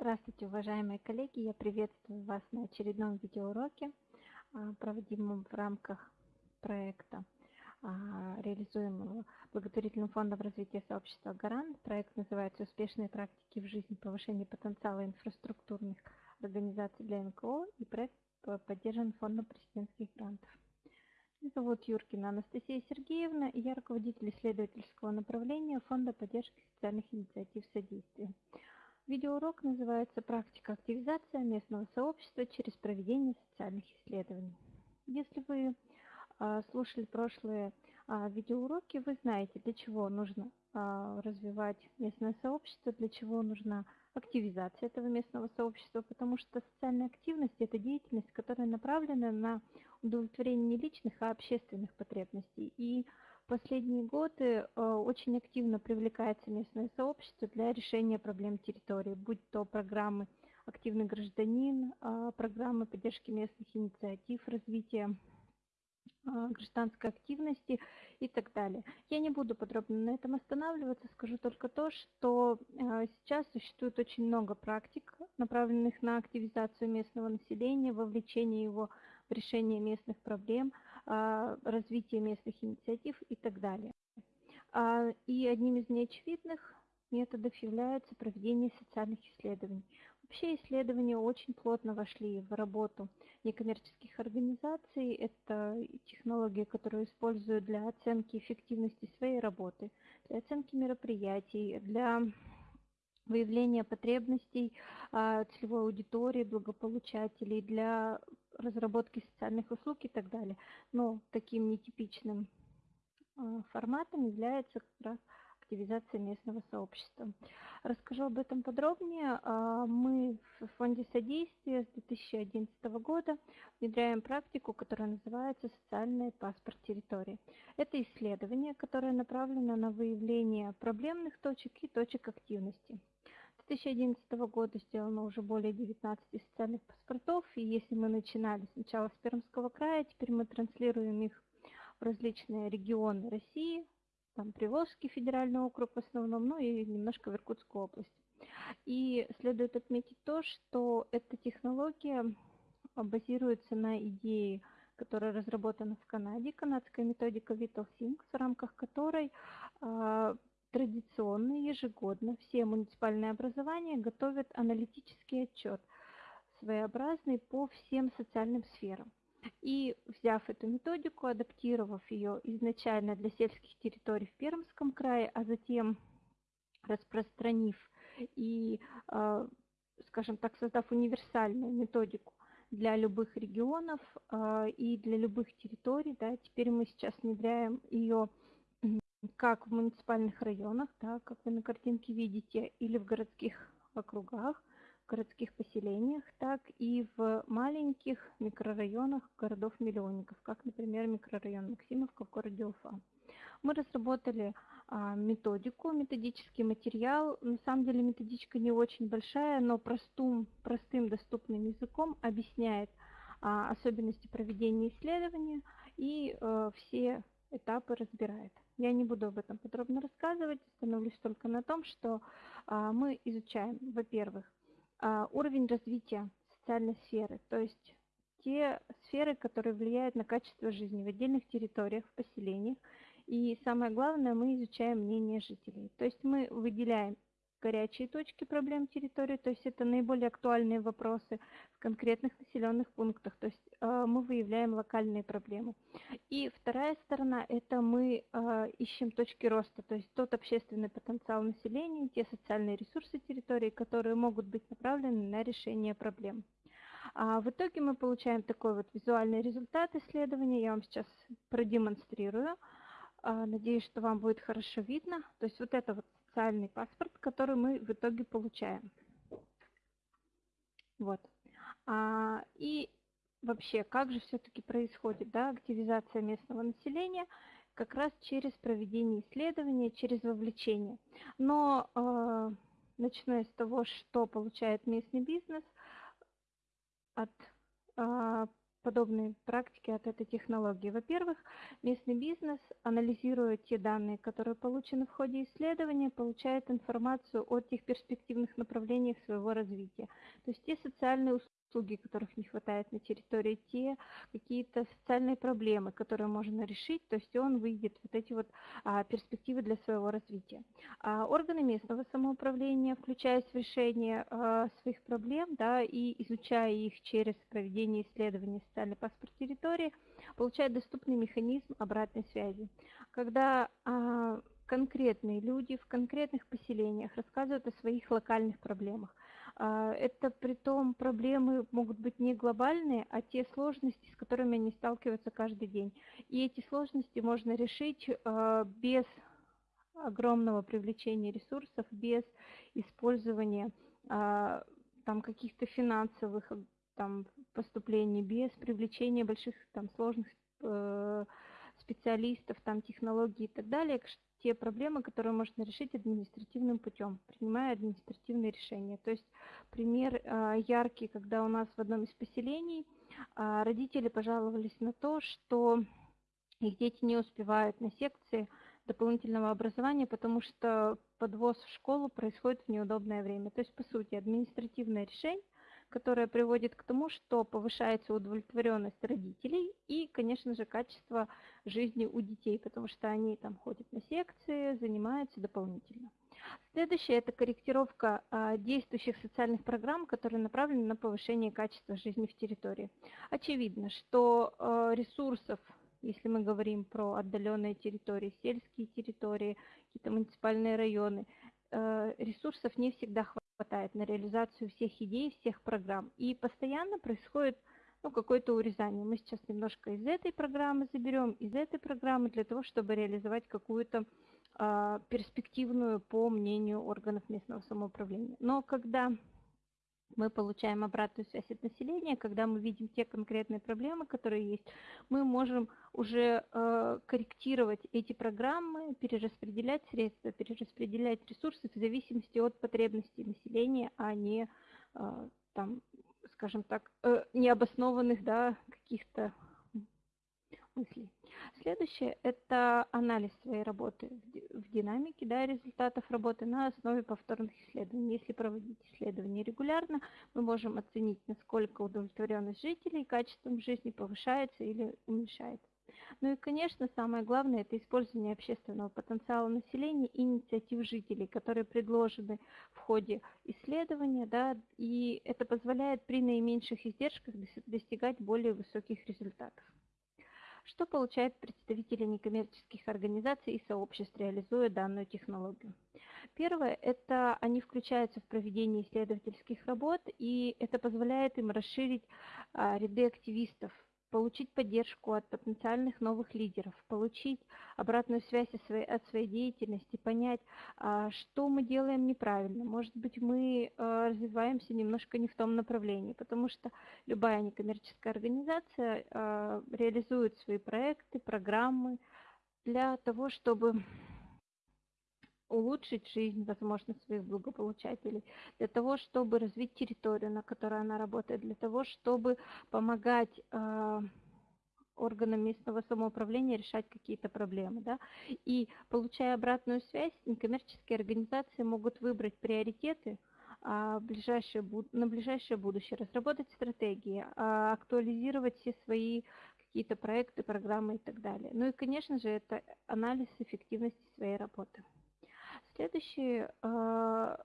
Здравствуйте, уважаемые коллеги! Я приветствую вас на очередном видеоуроке, а, проводимом в рамках проекта, а, реализуемого благотворительным фондом развития сообщества «Гарант». Проект называется «Успешные практики в жизни. Повышение потенциала инфраструктурных организаций для НКО» и проект поддержан фондом президентских грантов. Меня зовут Юркина Анастасия Сергеевна, и я руководитель исследовательского направления Фонда поддержки социальных инициатив содействия. Видеоурок называется «Практика активизации местного сообщества через проведение социальных исследований». Если вы а, слушали прошлые а, видеоуроки, вы знаете, для чего нужно а, развивать местное сообщество, для чего нужна активизация этого местного сообщества, потому что социальная активность – это деятельность, которая направлена на удовлетворение не личных, а общественных потребностей. И последние годы э, очень активно привлекается местное сообщество для решения проблем территории, будь то программы «Активный гражданин», э, программы поддержки местных инициатив, развития э, гражданской активности и так далее. Я не буду подробно на этом останавливаться, скажу только то, что сейчас существует очень много практик, направленных на активизацию местного населения, вовлечение его в решение местных проблем – развитие местных инициатив и так далее. А, и одним из неочевидных методов является проведение социальных исследований. Вообще исследования очень плотно вошли в работу некоммерческих организаций. Это технология, которую используют для оценки эффективности своей работы, для оценки мероприятий, для выявления потребностей а, целевой аудитории, благополучателей, для разработки социальных услуг и так далее. Но таким нетипичным а, форматом является как раз активизация местного сообщества. Расскажу об этом подробнее. А, мы в Фонде содействия с 2011 года внедряем практику, которая называется «Социальный паспорт территории». Это исследование, которое направлено на выявление проблемных точек и точек активности. 2011 года сделано уже более 19 социальных паспортов, и если мы начинали сначала с Пермского края, теперь мы транслируем их в различные регионы России, там Приволжский федеральный округ в основном, ну и немножко в Иркутскую область. И следует отметить то, что эта технология базируется на идее, которая разработана в Канаде, канадская методика VitalSync, в рамках которой а, Традиционно ежегодно все муниципальные образования готовят аналитический отчет, своеобразный по всем социальным сферам. И взяв эту методику, адаптировав ее изначально для сельских территорий в Пермском крае, а затем распространив и, а, скажем так, создав универсальную методику для любых регионов а, и для любых территорий, да, теперь мы сейчас внедряем ее как в муниципальных районах, да, как вы на картинке видите, или в городских округах, городских поселениях, так и в маленьких микрорайонах городов-миллионников, как, например, микрорайон Максимовка в городе Уфа. Мы разработали а, методику, методический материал. На самом деле методичка не очень большая, но простым, простым доступным языком объясняет а, особенности проведения исследования и а, все этапы разбирает. Я не буду об этом подробно рассказывать, остановлюсь только на том, что а, мы изучаем, во-первых, а, уровень развития социальной сферы, то есть те сферы, которые влияют на качество жизни в отдельных территориях, в поселениях. И самое главное, мы изучаем мнение жителей. То есть мы выделяем горячие точки проблем территории, то есть это наиболее актуальные вопросы в конкретных населенных пунктах, то есть э, мы выявляем локальные проблемы. И вторая сторона – это мы э, ищем точки роста, то есть тот общественный потенциал населения, те социальные ресурсы территории, которые могут быть направлены на решение проблем. А в итоге мы получаем такой вот визуальный результат исследования, я вам сейчас продемонстрирую. А, надеюсь, что вам будет хорошо видно. То есть вот это вот социальный паспорт, который мы в итоге получаем. Вот. А, и вообще, как же все-таки происходит да, активизация местного населения? Как раз через проведение исследования, через вовлечение. Но э, начиная с того, что получает местный бизнес от э, подобные практики от этой технологии. Во-первых, местный бизнес, анализируя те данные, которые получены в ходе исследования, получает информацию о тех перспективных направлениях своего развития. То есть те социальные услуги, услуги, которых не хватает на территории, те какие-то социальные проблемы, которые можно решить, то есть он выйдет вот эти вот а, перспективы для своего развития. А органы местного самоуправления, включаясь в решение а, своих проблем, да, и изучая их через проведение исследований социальный паспорт территории, получают доступный механизм обратной связи. Когда а, конкретные люди в конкретных поселениях рассказывают о своих локальных проблемах, это при том проблемы могут быть не глобальные, а те сложности, с которыми они сталкиваются каждый день. И эти сложности можно решить а, без огромного привлечения ресурсов, без использования а, там каких-то финансовых там, поступлений, без привлечения больших там сложных э, специалистов, там технологий и так далее, те проблемы, которые можно решить административным путем, принимая административные решения. То есть пример а, яркий, когда у нас в одном из поселений а, родители пожаловались на то, что их дети не успевают на секции дополнительного образования, потому что подвоз в школу происходит в неудобное время. То есть, по сути, административное решение – которая приводит к тому, что повышается удовлетворенность родителей и, конечно же, качество жизни у детей, потому что они там ходят на секции, занимаются дополнительно. Следующее – это корректировка а, действующих социальных программ, которые направлены на повышение качества жизни в территории. Очевидно, что а, ресурсов, если мы говорим про отдаленные территории, сельские территории, какие-то муниципальные районы, а, ресурсов не всегда хватает хватает на реализацию всех идей, всех программ. И постоянно происходит ну, какое-то урезание. Мы сейчас немножко из этой программы заберем, из этой программы для того, чтобы реализовать какую-то э, перспективную, по мнению органов местного самоуправления. Но когда мы получаем обратную связь от населения, когда мы видим те конкретные проблемы, которые есть, мы можем уже э, корректировать эти программы, перераспределять средства, перераспределять ресурсы в зависимости от потребностей населения, а не э, там, скажем так, э, необоснованных да, каких-то мыслей. Следующее – это анализ своей работы в динамике да, результатов работы на основе повторных исследований. Если проводить исследования регулярно, мы можем оценить, насколько удовлетворенность жителей качеством жизни повышается или уменьшается. Ну и, конечно, самое главное – это использование общественного потенциала населения и инициатив жителей, которые предложены в ходе исследования, да, и это позволяет при наименьших издержках достигать более высоких результатов. Что получают представители некоммерческих организаций и сообществ, реализуя данную технологию? Первое – это они включаются в проведение исследовательских работ, и это позволяет им расширить а, ряды активистов получить поддержку от потенциальных новых лидеров, получить обратную связь от своей, от своей деятельности, понять, а, что мы делаем неправильно. Может быть, мы а, развиваемся немножко не в том направлении, потому что любая некоммерческая организация а, реализует свои проекты, программы для того, чтобы улучшить жизнь, возможно, своих благополучателей, для того, чтобы развить территорию, на которой она работает, для того, чтобы помогать э, органам местного самоуправления решать какие-то проблемы. Да? И получая обратную связь, некоммерческие организации могут выбрать приоритеты, а, на ближайшее будущее, разработать стратегии, а, актуализировать все свои какие-то проекты, программы и так далее. Ну и, конечно же, это анализ эффективности своей работы. Следующий а,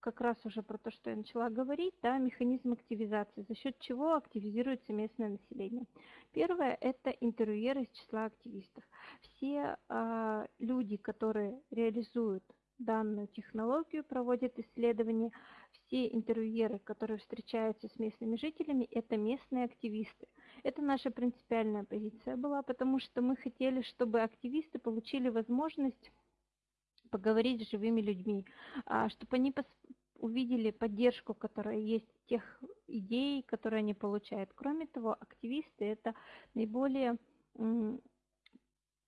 как раз уже про то, что я начала говорить, да, механизм активизации, за счет чего активизируется местное население. Первое – это интервьюеры из числа активистов. Все э, люди, которые реализуют данную технологию, проводят исследования, все интервьюеры, которые встречаются с местными жителями, это местные активисты. Это наша принципиальная позиция была, потому что мы хотели, чтобы активисты получили возможность поговорить с живыми людьми, а, чтобы они увидели поддержку, которая есть тех идей, которые они получают. Кроме того, активисты это наиболее,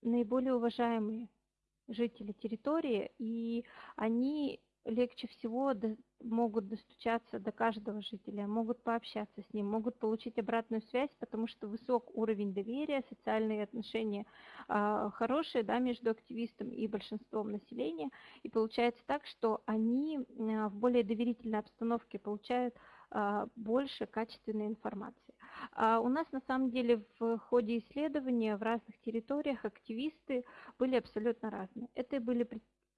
наиболее уважаемые жители территории, и они легче всего могут достучаться до каждого жителя, могут пообщаться с ним, могут получить обратную связь, потому что высок уровень доверия, социальные отношения э, хорошие да, между активистом и большинством населения. И получается так, что они э, в более доверительной обстановке получают э, больше качественной информации. А у нас на самом деле в ходе исследования в разных территориях активисты были абсолютно разные. Это были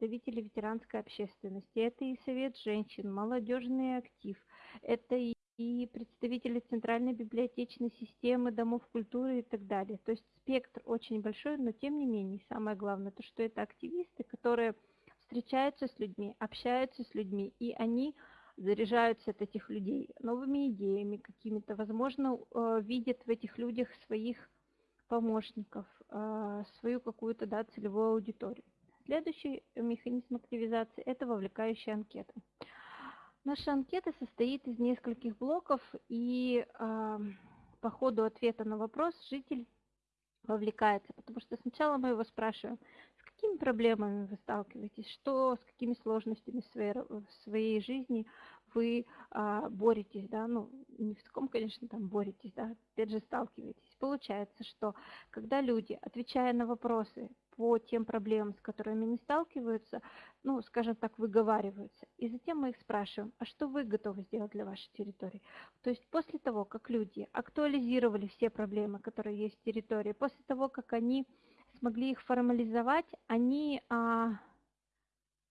ветеранской общественности, это и Совет женщин, молодежный актив, это и и представители Центральной библиотечной системы, домов культуры и так далее. То есть спектр очень большой, но тем не менее, самое главное, то, что это активисты, которые встречаются с людьми, общаются с людьми, и они заряжаются от этих людей новыми идеями какими-то, возможно, э, видят в этих людях своих помощников, э, свою какую-то да, целевую аудиторию. Следующий механизм активизации – это вовлекающая анкета. Наша анкета состоит из нескольких блоков, и э, по ходу ответа на вопрос житель вовлекается, потому что сначала мы его спрашиваем, с какими проблемами вы сталкиваетесь, что, с какими сложностями в своей, в своей жизни вы а, боретесь, да, ну, не в таком, конечно, там боретесь, да, опять же сталкиваетесь. Получается, что когда люди, отвечая на вопросы по тем проблемам, с которыми они сталкиваются, ну, скажем так, выговариваются. И затем мы их спрашиваем, а что вы готовы сделать для вашей территории? То есть после того, как люди актуализировали все проблемы, которые есть в территории, после того, как они смогли их формализовать, они а,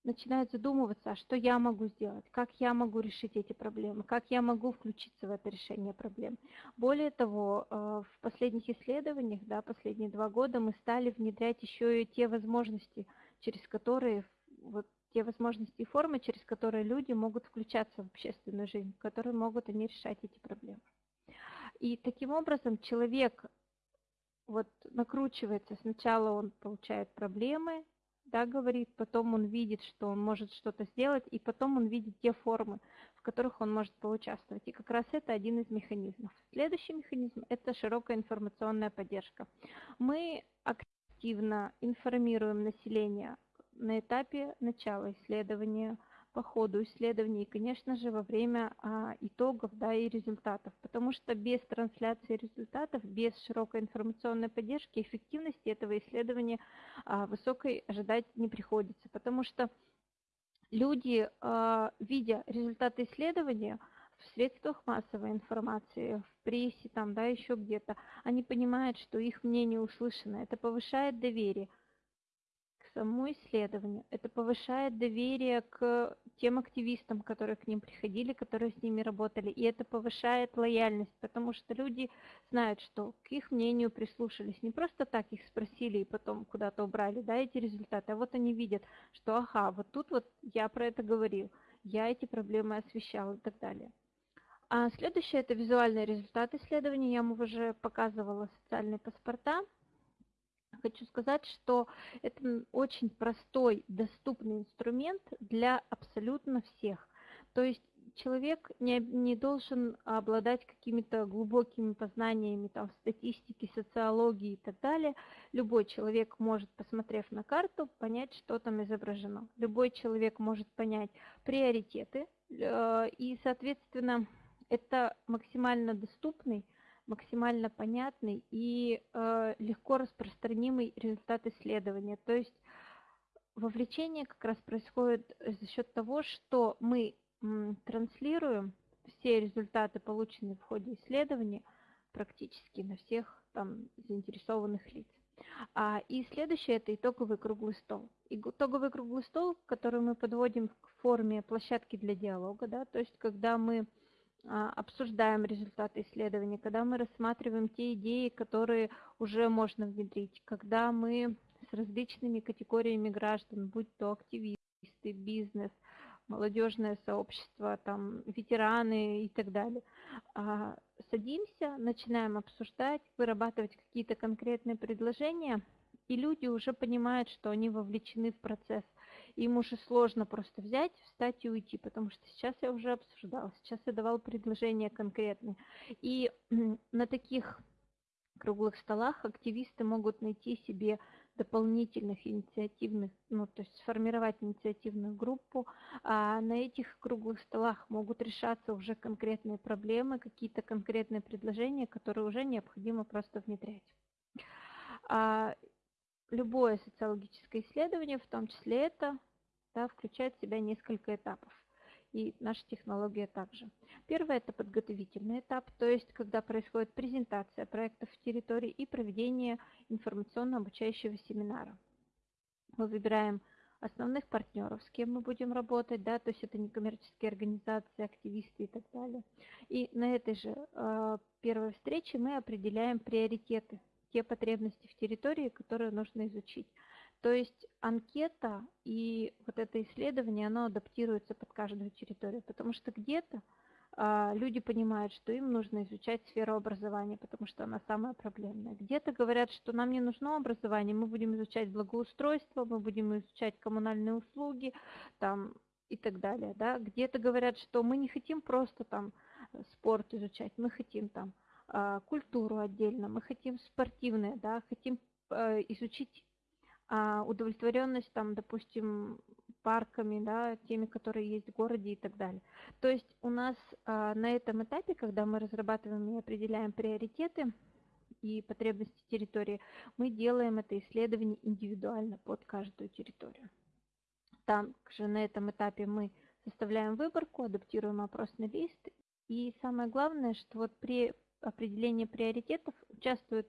начинают задумываться, а что я могу сделать, как я могу решить эти проблемы, как я могу включиться в это решение проблем. Более того, э, в последних исследованиях, да, последние два года мы стали внедрять еще и те возможности, через которые, вот те возможности и формы, через которые люди могут включаться в общественную жизнь, которые могут они решать эти проблемы. И таким образом человек вот накручивается, сначала он получает проблемы, да, говорит, потом он видит, что он может что-то сделать, и потом он видит те формы, в которых он может поучаствовать. И как раз это один из механизмов. Следующий механизм – это широкая информационная поддержка. Мы активно информируем население на этапе начала исследования, по ходу исследований и, конечно же, во время а, итогов да, и результатов. Потому что без трансляции результатов, без широкой информационной поддержки, эффективности этого исследования а, высокой ожидать не приходится. Потому что люди, а, видя результаты исследования, в средствах массовой информации, в прессе, там, да, еще где-то, они понимают, что их мнение услышано. Это повышает доверие самому исследованию. Это повышает доверие к тем активистам, которые к ним приходили, которые с ними работали. И это повышает лояльность, потому что люди знают, что к их мнению прислушались. Не просто так их спросили и потом куда-то убрали да, эти результаты, а вот они видят, что ага, вот тут вот я про это говорил, я эти проблемы освещал и так далее. А следующее это визуальный результат исследования. Я вам уже показывала социальные паспорта хочу сказать, что это очень простой, доступный инструмент для абсолютно всех. То есть человек не, не должен обладать какими-то глубокими познаниями там, статистики, социологии и так далее. Любой человек может, посмотрев на карту, понять, что там изображено. Любой человек может понять приоритеты, э, и, соответственно, это максимально доступный максимально понятный и э, легко распространимый результат исследования. То есть вовлечение как раз происходит за счет того, что мы м, транслируем все результаты, полученные в ходе исследования, практически на всех там заинтересованных лиц. А, и следующее – это итоговый круглый стол. Итоговый круглый стол, который мы подводим к форме площадки для диалога, да, то есть когда мы обсуждаем результаты исследования, когда мы рассматриваем те идеи, которые уже можно внедрить, когда мы с различными категориями граждан, будь то активисты, бизнес, молодежное сообщество, там, ветераны и так далее, а, садимся, начинаем обсуждать, вырабатывать какие-то конкретные предложения, и люди уже понимают, что они вовлечены в процесс – им уже сложно просто взять, встать и уйти, потому что сейчас я уже обсуждала, сейчас я давал предложения конкретные. И на таких круглых столах активисты могут найти себе дополнительных инициативных, ну, то есть сформировать инициативную группу. А на этих круглых столах могут решаться уже конкретные проблемы, какие-то конкретные предложения, которые уже необходимо просто внедрять. Любое социологическое исследование, в том числе это, да, включает в себя несколько этапов и наша технология также. Первый – это подготовительный этап, то есть когда происходит презентация проектов в территории и проведение информационно-обучающего семинара. Мы выбираем основных партнеров, с кем мы будем работать, да, то есть это некоммерческие организации, активисты и так далее. И на этой же э, первой встрече мы определяем приоритеты, те потребности в территории, которые нужно изучить. То есть анкета и вот это исследование, оно адаптируется под каждую территорию, потому что где-то а, люди понимают, что им нужно изучать сферу образования, потому что она самая проблемная. Где-то говорят, что нам не нужно образование, мы будем изучать благоустройство, мы будем изучать коммунальные услуги там, и так далее. Да? Где-то говорят, что мы не хотим просто там спорт изучать, мы хотим там культуру отдельно, мы хотим спортивное, да, хотим э, изучить а, удовлетворенность там, допустим, парками, да, теми, которые есть в городе и так далее. То есть у нас а, на этом этапе, когда мы разрабатываем и определяем приоритеты и потребности территории, мы делаем это исследование индивидуально под каждую территорию. Также на этом этапе мы составляем выборку, адаптируем опросный лист. И самое главное, что вот при определении приоритетов участвуют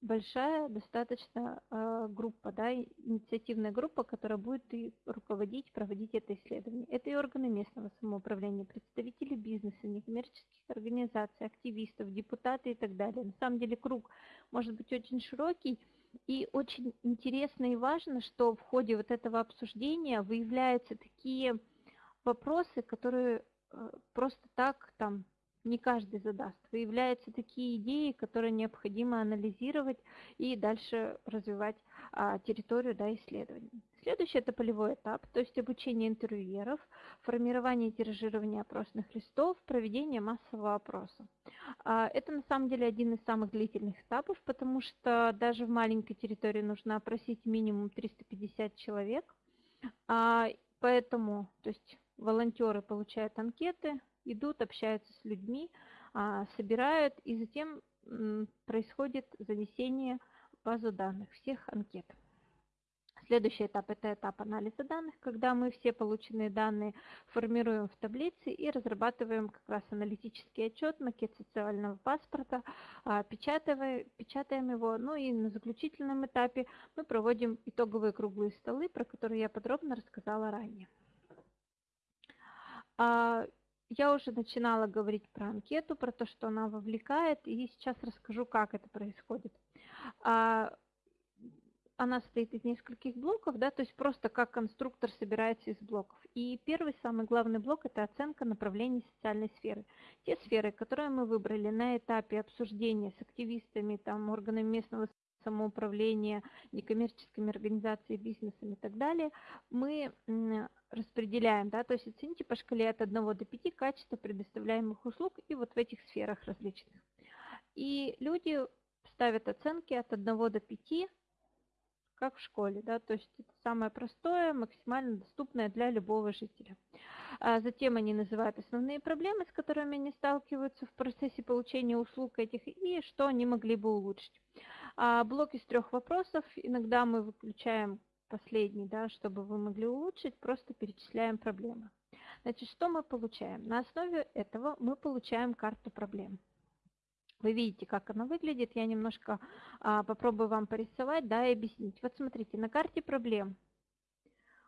большая достаточно э, группа, да, инициативная группа, которая будет и руководить, проводить это исследование. Это и органы местного самоуправления, представители бизнеса, некоммерческих организаций, активистов, депутаты и так далее. На самом деле круг может быть очень широкий, и очень интересно и важно, что в ходе вот этого обсуждения выявляются такие вопросы, которые э, просто так там не каждый задаст. Выявляются такие идеи, которые необходимо анализировать и дальше развивать а, территорию да, исследований. Следующий это полевой этап, то есть обучение интервьюеров, формирование и тиражирование опросных листов, проведение массового опроса. А, это на самом деле один из самых длительных этапов, потому что даже в маленькой территории нужно опросить минимум 350 человек. А, поэтому, то есть волонтеры получают анкеты, идут, общаются с людьми, а, собирают, и затем происходит занесение в базу данных всех анкет. Следующий этап – это этап анализа данных, когда мы все полученные данные формируем в таблице и разрабатываем как раз аналитический отчет, макет социального паспорта, а, печатаем, печатаем его. Ну и на заключительном этапе мы проводим итоговые круглые столы, про которые я подробно рассказала ранее. Я уже начинала говорить про анкету, про то, что она вовлекает, и сейчас расскажу, как это происходит. А, она состоит из нескольких блоков, да, то есть просто как конструктор собирается из блоков. И первый, самый главный блок – это оценка направлений социальной сферы. Те сферы, которые мы выбрали на этапе обсуждения с активистами, там, органами местного самоуправления, некоммерческими организациями, бизнесом и так далее, мы распределяем, да, то есть оцените по шкале от 1 до 5 качество предоставляемых услуг и вот в этих сферах различных. И люди ставят оценки от 1 до 5, как в школе, да, то есть это самое простое, максимально доступное для любого жителя. А затем они называют основные проблемы, с которыми они сталкиваются в процессе получения услуг этих и что они могли бы улучшить. А блок из трех вопросов, иногда мы выключаем последний, да, чтобы вы могли улучшить, просто перечисляем проблемы. Значит, что мы получаем? На основе этого мы получаем карту проблем. Вы видите, как она выглядит. Я немножко а, попробую вам порисовать да, и объяснить. Вот смотрите, на карте проблем.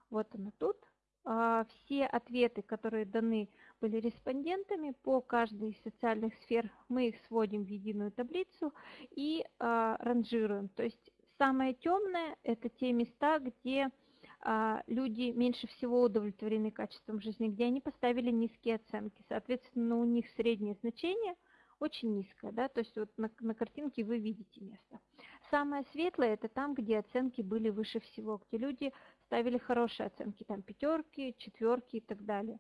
Вот она тут. А, все ответы, которые даны были респондентами по каждой из социальных сфер, мы их сводим в единую таблицу и а, ранжируем. То есть самое темное – это те места, где а, люди меньше всего удовлетворены качеством жизни, где они поставили низкие оценки. Соответственно, у них среднее значение очень низкое, да, то есть вот на, на картинке вы видите место. Самое светлое – это там, где оценки были выше всего, где люди ставили хорошие оценки, там пятерки, четверки и так далее.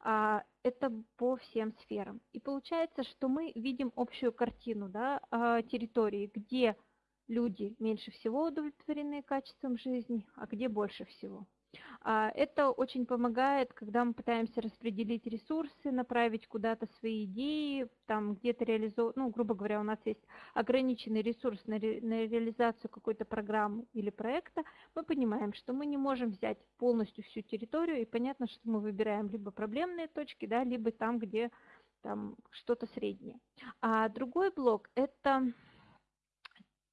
А, это по всем сферам. И получается, что мы видим общую картину да, а, территории, где люди меньше всего удовлетворены качеством жизни, а где больше всего. А, это очень помогает, когда мы пытаемся распределить ресурсы, направить куда-то свои идеи, там где-то реализовать, ну, грубо говоря, у нас есть ограниченный ресурс на, ре, на реализацию какой-то программы или проекта, мы понимаем, что мы не можем взять полностью всю территорию, и понятно, что мы выбираем либо проблемные точки, да, либо там, где там что-то среднее. А другой блок – это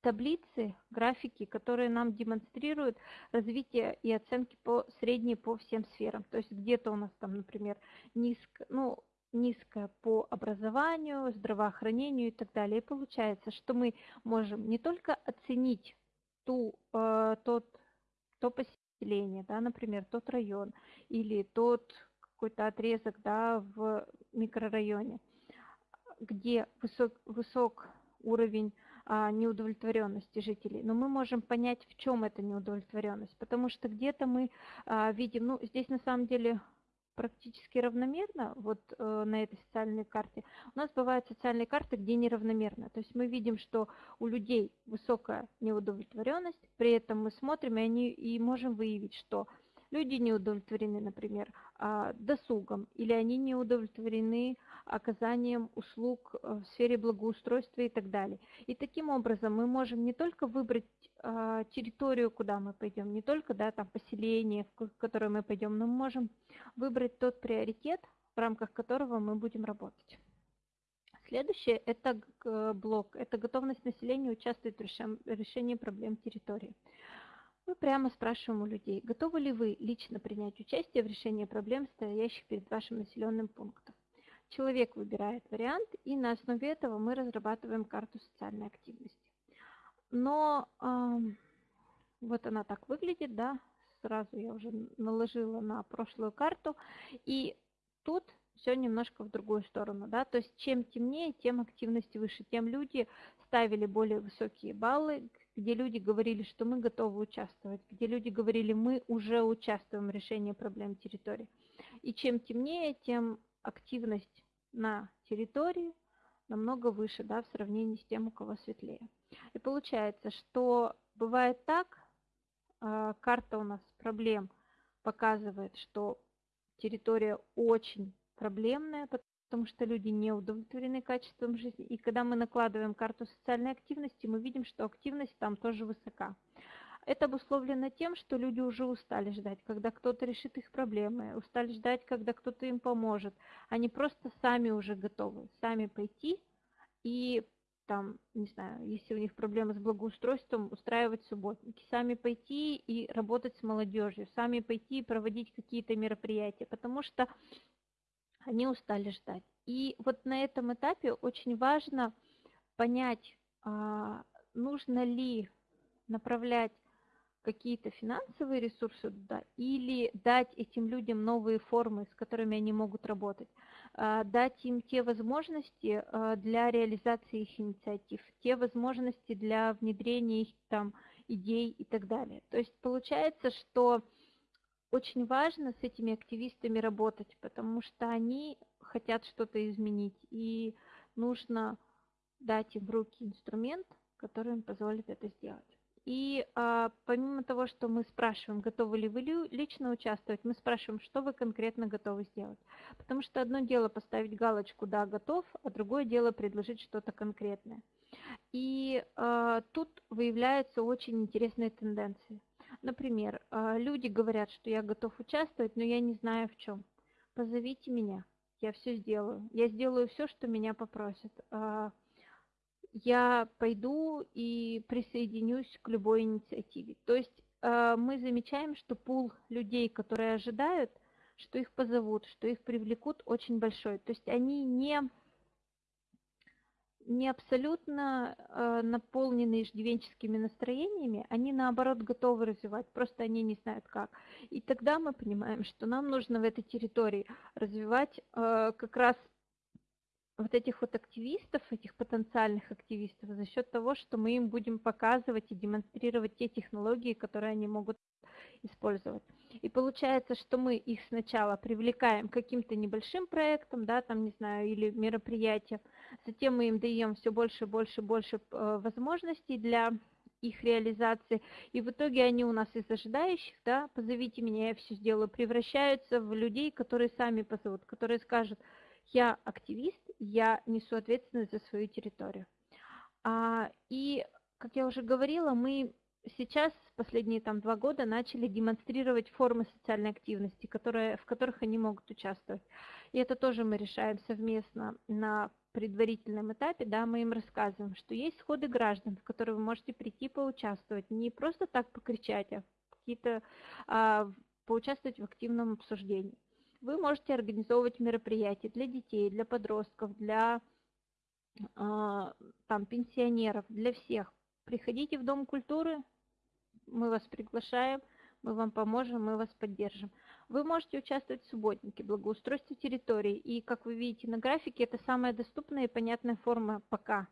таблицы, графики, которые нам демонстрируют развитие и оценки по средней по всем сферам. То есть где-то у нас там, например, низко, ну, низкое по образованию, здравоохранению и так далее. И получается, что мы можем не только оценить ту, э, тот, то поселение, да, например, тот район или тот какой-то отрезок да, в микрорайоне, где высок, высок уровень неудовлетворенности жителей. Но мы можем понять, в чем эта неудовлетворенность, потому что где-то мы а, видим, ну, здесь на самом деле практически равномерно, вот э, на этой социальной карте. У нас бывают социальные карты, где неравномерно. То есть мы видим, что у людей высокая неудовлетворенность, при этом мы смотрим и, они, и можем выявить, что люди не удовлетворены, например, а, досугом, или они не удовлетворены оказанием услуг э, в сфере благоустройства и так далее. И таким образом мы можем не только выбрать а, территорию, куда мы пойдем, не только да, там, поселение, в которое мы пойдем, но мы можем выбрать тот приоритет, в рамках которого мы будем работать. Следующее – это блок, это готовность населения участвовать в решении проблем территории. Мы прямо спрашиваем у людей, готовы ли вы лично принять участие в решении проблем, стоящих перед вашим населенным пунктом. Человек выбирает вариант, и на основе этого мы разрабатываем карту социальной активности. Но э, вот она так выглядит, да, сразу я уже наложила на прошлую карту, и тут все немножко в другую сторону, да, то есть чем темнее, тем активность выше, тем люди ставили более высокие баллы, где люди говорили, что мы готовы участвовать, где люди говорили, мы уже участвуем в решении проблем территории. И чем темнее, тем активность на территории намного выше да, в сравнении с тем, у кого светлее. И получается, что бывает так, а, карта у нас проблем показывает, что территория очень проблемная, потому что люди не удовлетворены качеством жизни. И когда мы накладываем карту социальной активности, мы видим, что активность там тоже высока. Это обусловлено тем, что люди уже устали ждать, когда кто-то решит их проблемы, устали ждать, когда кто-то им поможет. Они просто сами уже готовы, сами пойти и там, не знаю, если у них проблемы с благоустройством, устраивать субботники, сами пойти и работать с молодежью, сами пойти и проводить какие-то мероприятия, потому что они устали ждать. И вот на этом этапе очень важно понять, а, нужно ли направлять какие-то финансовые ресурсы туда или дать этим людям новые формы, с которыми они могут работать, а, дать им те возможности а, для реализации их инициатив, те возможности для внедрения их там идей и так далее. То есть получается, что очень важно с этими активистами работать, потому что они хотят что-то изменить, и нужно дать им в руки инструмент, который им позволит это сделать. И а, помимо того, что мы спрашиваем, готовы ли вы лично участвовать, мы спрашиваем, что вы конкретно готовы сделать. Потому что одно дело поставить галочку «да, готов», а другое дело предложить что-то конкретное. И а, тут выявляются очень интересные тенденции. Например, а, люди говорят, что я готов участвовать, но я не знаю в чем. Позовите меня, я все сделаю. Я сделаю все, что меня попросят. А, я пойду и присоединюсь к любой инициативе. То есть а, мы замечаем, что пул людей, которые ожидают, что их позовут, что их привлекут, очень большой. То есть они не не абсолютно э, наполнены иждивенческими настроениями, они наоборот готовы развивать, просто они не знают как. И тогда мы понимаем, что нам нужно в этой территории развивать э, как раз вот этих вот активистов, этих потенциальных активистов за счет того, что мы им будем показывать и демонстрировать те технологии, которые они могут использовать. И получается, что мы их сначала привлекаем каким-то небольшим проектам, да, там, не знаю, или мероприятиям, затем мы им даем все больше, больше, больше э, возможностей для их реализации. И в итоге они у нас из ожидающих, да, позовите меня, я все сделаю, превращаются в людей, которые сами позовут, которые скажут, я активист, я несу ответственность за свою территорию. А, и, как я уже говорила, мы сейчас, последние там два года, начали демонстрировать формы социальной активности, которые, в которых они могут участвовать. И это тоже мы решаем совместно на предварительном этапе, да, мы им рассказываем, что есть сходы граждан, в которые вы можете прийти поучаствовать, не просто так покричать, а какие-то а, поучаствовать в активном обсуждении. Вы можете организовывать мероприятия для детей, для подростков, для а, там, пенсионеров, для всех. Приходите в Дом культуры, мы вас приглашаем, мы вам поможем, мы вас поддержим. Вы можете участвовать в субботнике, благоустройстве территории. И, как вы видите на графике, это самая доступная и понятная форма пока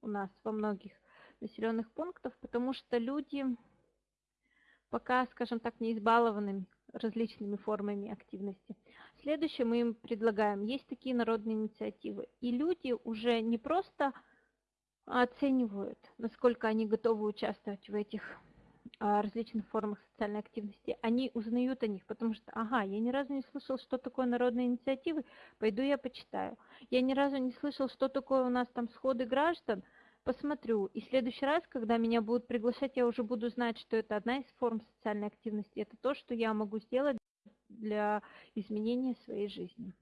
у нас во многих населенных пунктах, потому что люди пока, скажем так, не избалованы различными формами активности. Следующее мы им предлагаем. Есть такие народные инициативы. И люди уже не просто оценивают, насколько они готовы участвовать в этих различных формах социальной активности, они узнают о них, потому что, ага, я ни разу не слышал, что такое народные инициативы, пойду я почитаю. Я ни разу не слышал, что такое у нас там сходы граждан, посмотрю. И в следующий раз, когда меня будут приглашать, я уже буду знать, что это одна из форм социальной активности. Это то, что я могу сделать для изменения своей жизни.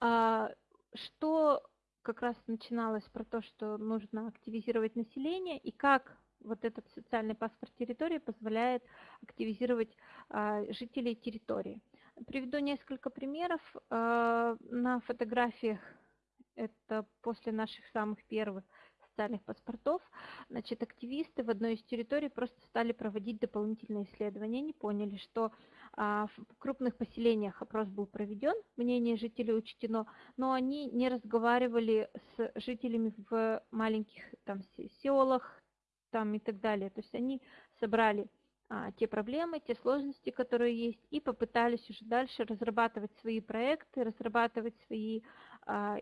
А, что как раз начиналось про то, что нужно активизировать население и как вот этот социальный паспорт территории позволяет активизировать а, жителей территории. Приведу несколько примеров. А, на фотографиях это после наших самых первых социальных паспортов, значит, активисты в одной из территорий просто стали проводить дополнительные исследования. Они поняли, что а, в крупных поселениях опрос был проведен, мнение жителей учтено, но они не разговаривали с жителями в маленьких там, селах, там и так далее. То есть они собрали а, те проблемы, те сложности, которые есть, и попытались уже дальше разрабатывать свои проекты, разрабатывать свои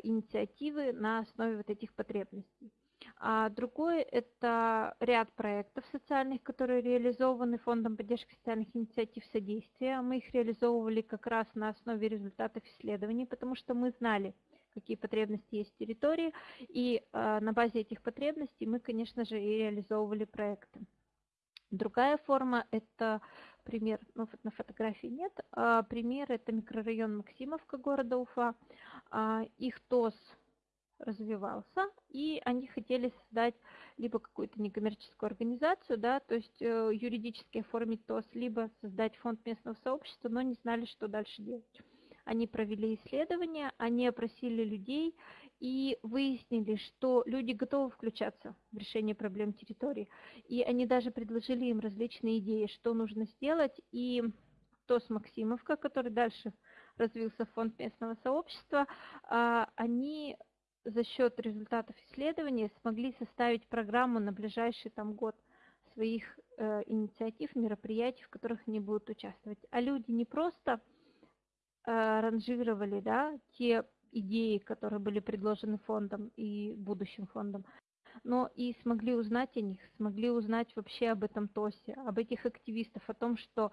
инициативы на основе вот этих потребностей. А другой – это ряд проектов социальных, которые реализованы Фондом поддержки социальных инициатив содействия. Мы их реализовывали как раз на основе результатов исследований, потому что мы знали, какие потребности есть в территории, и э, на базе этих потребностей мы, конечно же, и реализовывали проекты. Другая форма – это пример, ну, на фотографии нет, а пример – это микрорайон Максимовка города Уфа. А, их ТОС развивался, и они хотели создать либо какую-то некоммерческую организацию, да, то есть э, юридически оформить ТОС, либо создать фонд местного сообщества, но не знали, что дальше делать. Они провели исследования, они опросили людей и выяснили, что люди готовы включаться в решение проблем территории. И они даже предложили им различные идеи, что нужно сделать. И ТОС Максимовка, который дальше развился фонд местного сообщества, а, они за счет результатов исследования смогли составить программу на ближайший там год своих э, инициатив, мероприятий, в которых они будут участвовать. А люди не просто Э, ранжировали да, те идеи, которые были предложены фондом и будущим фондом, но и смогли узнать о них, смогли узнать вообще об этом ТОСе, об этих активистах, о том, что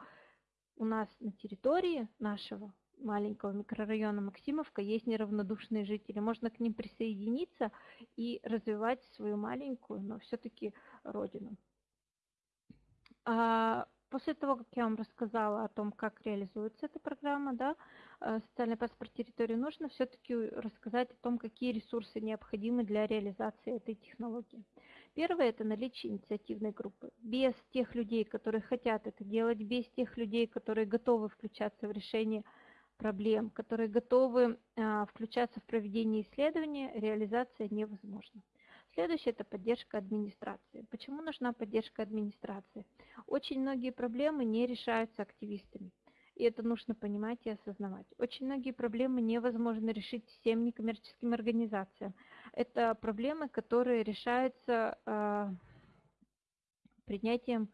у нас на территории нашего маленького микрорайона Максимовка есть неравнодушные жители. Можно к ним присоединиться и развивать свою маленькую, но все-таки родину. А После того, как я вам рассказала о том, как реализуется эта программа, да, э, социальный паспорт территории, нужно все-таки рассказать о том, какие ресурсы необходимы для реализации этой технологии. Первое – это наличие инициативной группы. Без тех людей, которые хотят это делать, без тех людей, которые готовы включаться в решение проблем, которые готовы а, включаться в проведение исследования, реализация невозможна. Следующее – это поддержка администрации. Почему нужна поддержка администрации? Очень многие проблемы не решаются активистами. И это нужно понимать и осознавать. Очень многие проблемы невозможно решить всем некоммерческим организациям. Это проблемы, которые решаются э, принятием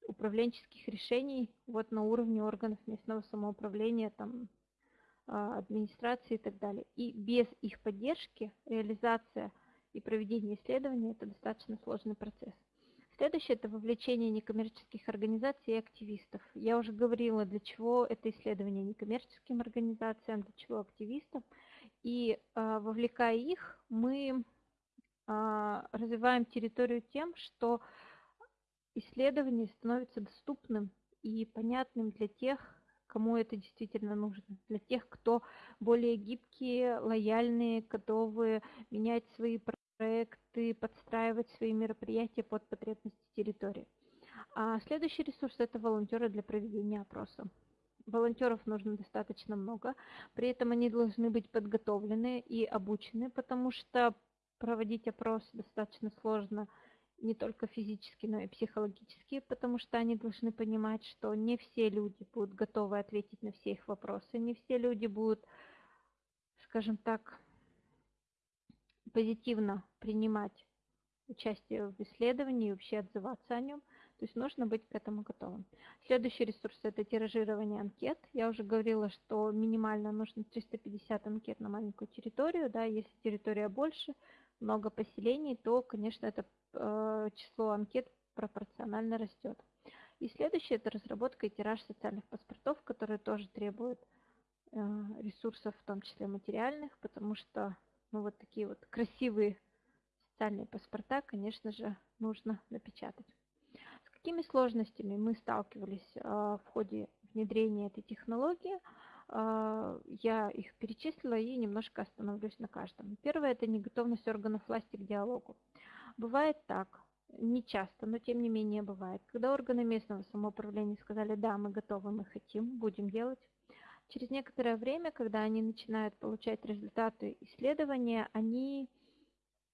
управленческих решений вот на уровне органов местного самоуправления, там, э, администрации и так далее. И без их поддержки реализация и проведение исследования – это достаточно сложный процесс. Следующее – это вовлечение некоммерческих организаций и активистов. Я уже говорила, для чего это исследование некоммерческим организациям, для чего активистам. И э, вовлекая их, мы э, развиваем территорию тем, что исследование становится доступным и понятным для тех, кому это действительно нужно, для тех, кто более гибкие, лояльные, готовы менять свои проекты, подстраивать свои мероприятия под потребности территории. А следующий ресурс – это волонтеры для проведения опроса. Волонтеров нужно достаточно много, при этом они должны быть подготовлены и обучены, потому что проводить опрос достаточно сложно – не только физически, но и психологически, потому что они должны понимать, что не все люди будут готовы ответить на все их вопросы, не все люди будут, скажем так, позитивно принимать участие в исследовании и вообще отзываться о нем. То есть нужно быть к этому готовым. Следующий ресурс – это тиражирование анкет. Я уже говорила, что минимально нужно 350 анкет на маленькую территорию. Да, если территория больше, много поселений, то, конечно, это э, число анкет пропорционально растет. И следующее – это разработка и тираж социальных паспортов, которые тоже требуют э, ресурсов, в том числе материальных, потому что ну, вот такие вот красивые социальные паспорта, конечно же, нужно напечатать. С какими сложностями мы сталкивались э, в ходе внедрения этой технологии – а, я их перечислила и немножко остановлюсь на каждом. Первое – это неготовность органов власти к диалогу. Бывает так, не часто, но тем не менее бывает, когда органы местного самоуправления сказали, да, мы готовы, мы хотим, будем делать. Через некоторое время, когда они начинают получать результаты исследования, они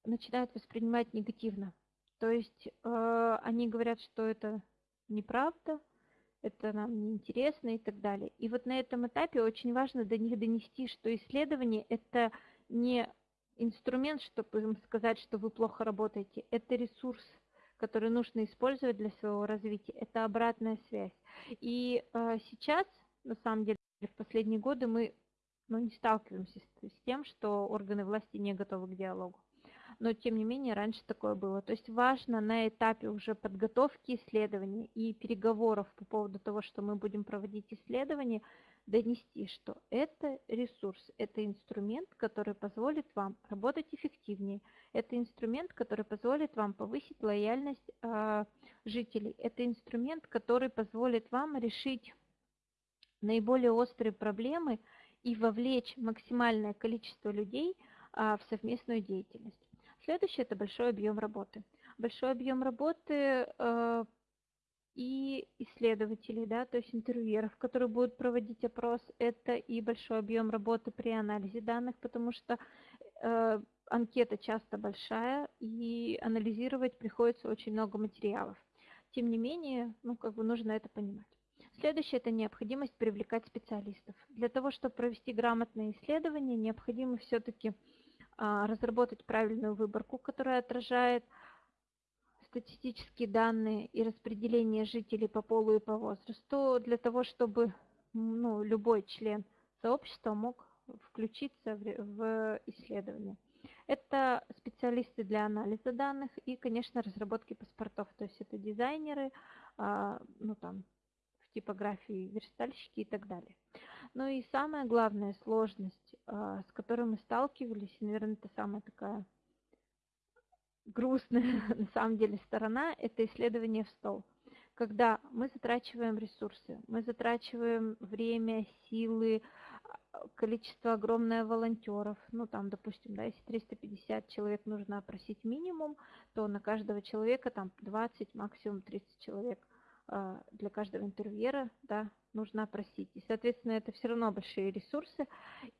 начинают воспринимать негативно. То есть э, они говорят, что это неправда, это нам не интересно и так далее. И вот на этом этапе очень важно до них донести, что исследование – это не инструмент, чтобы им сказать, что вы плохо работаете, это ресурс, который нужно использовать для своего развития, это обратная связь. И э, сейчас, на самом деле, в последние годы мы ну, не сталкиваемся с, с тем, что органы власти не готовы к диалогу. Но тем не менее раньше такое было. То есть важно на этапе уже подготовки исследований и переговоров по поводу того, что мы будем проводить исследования, донести, что это ресурс, это инструмент, который позволит вам работать эффективнее, это инструмент, который позволит вам повысить лояльность э, жителей, это инструмент, который позволит вам решить наиболее острые проблемы и вовлечь максимальное количество людей а, в совместную деятельность. Следующее – это большой объем работы. Большой объем работы э, и исследователей, да, то есть интервьюеров, которые будут проводить опрос, это и большой объем работы при анализе данных, потому что э, анкета часто большая, и анализировать приходится очень много материалов. Тем не менее, ну, как бы нужно это понимать. Следующее – это необходимость привлекать специалистов. Для того, чтобы провести грамотное исследование, необходимо все-таки а, разработать правильную выборку, которая отражает статистические данные и распределение жителей по полу и по возрасту, для того, чтобы ну, любой член сообщества мог включиться в, исследование. Это специалисты для анализа данных и, конечно, разработки паспортов, то есть это дизайнеры, а, ну там, типографии верстальщики и так далее. Ну и самая главная сложность, а, с которой мы сталкивались, и, наверное, это самая такая грустная на самом деле сторона, это исследование в стол. Когда мы затрачиваем ресурсы, мы затрачиваем время, силы, количество огромное волонтеров, ну там, допустим, да, если 350 человек нужно опросить минимум, то на каждого человека там 20, максимум 30 человек для каждого интервьюера, да, нужно опросить. И, соответственно, это все равно большие ресурсы.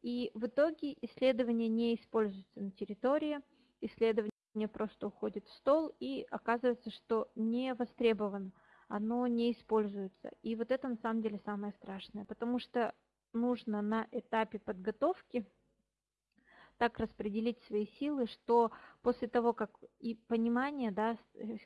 И в итоге исследование не используется на территории, исследование просто уходит в стол, и оказывается, что не востребовано, оно не используется. И вот это на самом деле самое страшное, потому что нужно на этапе подготовки так распределить свои силы, что после того, как и понимание да,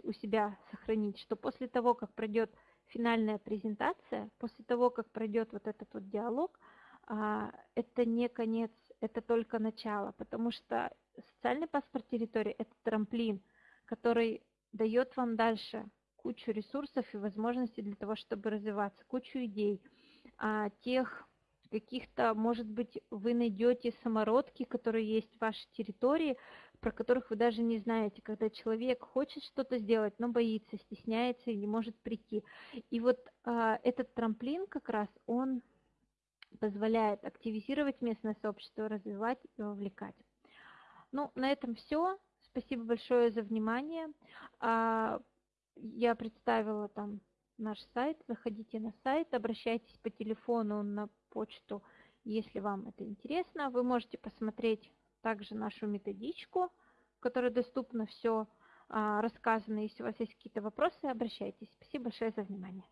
у себя сохранить, что после того, как пройдет финальная презентация, после того, как пройдет вот этот вот диалог, а, это не конец это только начало, потому что социальный паспорт территории – это трамплин, который дает вам дальше кучу ресурсов и возможностей для того, чтобы развиваться, кучу идей, а, тех каких-то, может быть, вы найдете самородки, которые есть в вашей территории, про которых вы даже не знаете, когда человек хочет что-то сделать, но боится, стесняется и не может прийти. И вот а, этот трамплин как раз, он позволяет активизировать местное сообщество, развивать и вовлекать. Ну, на этом все. Спасибо большое за внимание. А, я представила там наш сайт. Заходите на сайт, обращайтесь по телефону на почту, если вам это интересно. Вы можете посмотреть также нашу методичку, в которой доступно все а, рассказано. Если у вас есть какие-то вопросы, обращайтесь. Спасибо большое за внимание.